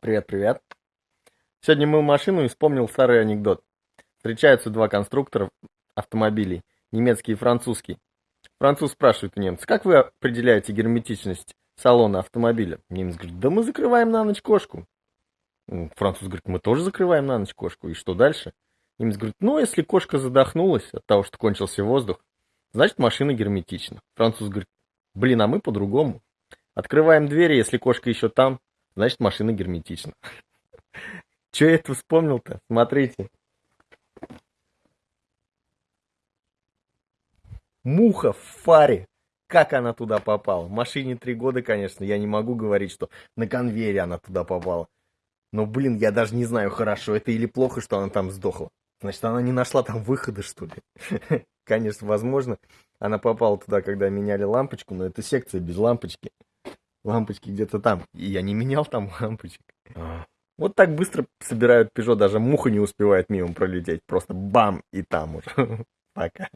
Привет, привет. Сегодня мыл машину и вспомнил старый анекдот. Встречаются два конструктора автомобилей, немецкий и французский. Француз спрашивает у немца, как вы определяете герметичность салона автомобиля? Немец говорит, да мы закрываем на ночь кошку. Француз говорит, мы тоже закрываем на ночь кошку. И что дальше? Немец говорит, ну, если кошка задохнулась от того, что кончился воздух, значит машина герметична. Француз говорит, блин, а мы по-другому. Открываем двери, если кошка еще там, значит машина герметична. Че я это вспомнил-то? Смотрите. Муха в фаре. Как она туда попала? Машине три года, конечно, я не могу говорить, что на конвейере она туда попала. Но, блин, я даже не знаю, хорошо это или плохо, что она там сдохла. Значит, она не нашла там выхода, что ли? Конечно, возможно, она попала туда, когда меняли лампочку, но это секция без лампочки. Лампочки где-то там. И я не менял там лампочек. А. Вот так быстро собирают Peugeot, даже муха не успевает мимо пролететь. Просто бам, и там уже. Пока.